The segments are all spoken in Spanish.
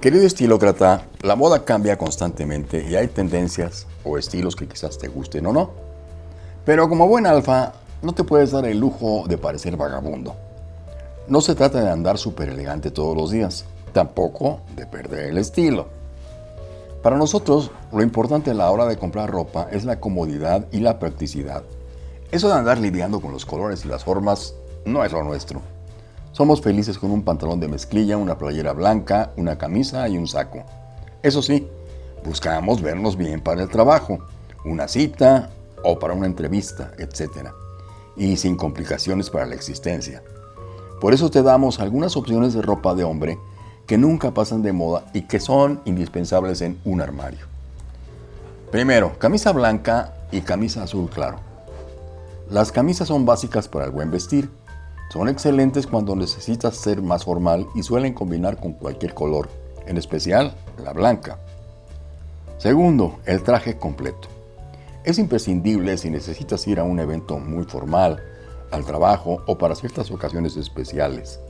Querido estilócrata, la moda cambia constantemente y hay tendencias o estilos que quizás te gusten o no. Pero como buen alfa, no te puedes dar el lujo de parecer vagabundo. No se trata de andar súper elegante todos los días, tampoco de perder el estilo. Para nosotros, lo importante a la hora de comprar ropa es la comodidad y la practicidad. Eso de andar lidiando con los colores y las formas no es lo nuestro. Somos felices con un pantalón de mezclilla, una playera blanca, una camisa y un saco. Eso sí, buscamos vernos bien para el trabajo, una cita o para una entrevista, etc. Y sin complicaciones para la existencia. Por eso te damos algunas opciones de ropa de hombre que nunca pasan de moda y que son indispensables en un armario. Primero, camisa blanca y camisa azul claro. Las camisas son básicas para el buen vestir son excelentes cuando necesitas ser más formal y suelen combinar con cualquier color, en especial la blanca. Segundo, el traje completo. Es imprescindible si necesitas ir a un evento muy formal, al trabajo o para ciertas ocasiones especiales.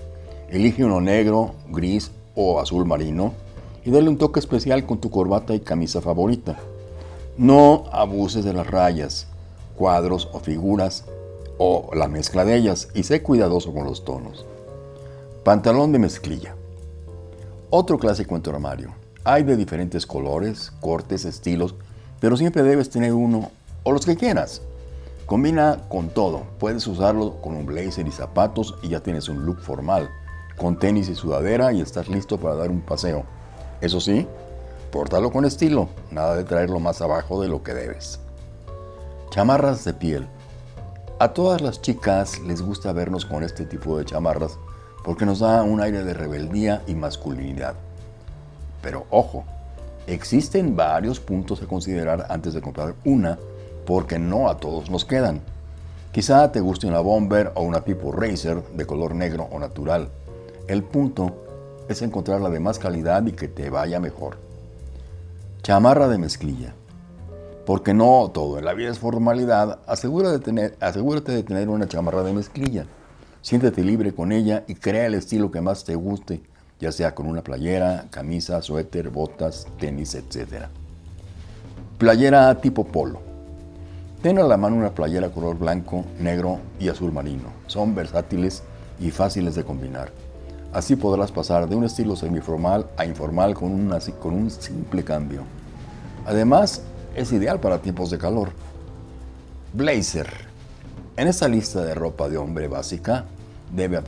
Elige uno negro, gris o azul marino y dale un toque especial con tu corbata y camisa favorita. No abuses de las rayas, cuadros o figuras o la mezcla de ellas y sé cuidadoso con los tonos. Pantalón de mezclilla. Otro clásico en tu armario. Hay de diferentes colores, cortes, estilos, pero siempre debes tener uno o los que quieras. Combina con todo. Puedes usarlo con un blazer y zapatos y ya tienes un look formal. Con tenis y sudadera y estás listo para dar un paseo. Eso sí, pórtalo con estilo, nada de traerlo más abajo de lo que debes. Chamarras de piel. A todas las chicas les gusta vernos con este tipo de chamarras porque nos da un aire de rebeldía y masculinidad. Pero ojo, existen varios puntos a considerar antes de comprar una porque no a todos nos quedan. Quizá te guste una bomber o una tipo racer de color negro o natural. El punto es encontrar la de más calidad y que te vaya mejor. Chamarra de mezclilla. Porque no todo en la vida es formalidad, asegúrate de, tener, una chamarra de mezclilla. Siéntete libre con ella y crea el estilo que más te guste, ya sea con una playera, camisa, suéter, botas, tenis, etc. Playera tipo polo. Ten a la mano una playera color blanco, negro y azul marino. Son versátiles y fáciles de combinar. Así podrás pasar de un estilo semiformal a informal con un simple cambio. Además, es ideal para tiempos de calor. Blazer. En esta lista de ropa de hombre básica debe,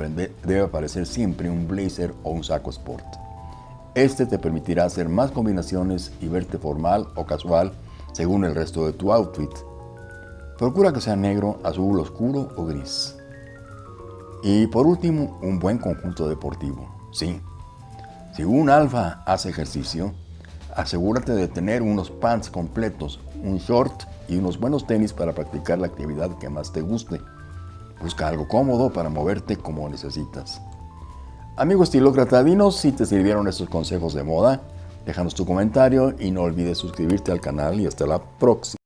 debe aparecer siempre un blazer o un saco sport. Este te permitirá hacer más combinaciones y verte formal o casual según el resto de tu outfit. Procura que sea negro, azul oscuro o gris. Y por último, un buen conjunto deportivo. Sí, si un alfa hace ejercicio, asegúrate de tener unos pants completos, un short y unos buenos tenis para practicar la actividad que más te guste. Busca algo cómodo para moverte como necesitas. Amigo estilócrata, dinos si te sirvieron estos consejos de moda. Déjanos tu comentario y no olvides suscribirte al canal y hasta la próxima.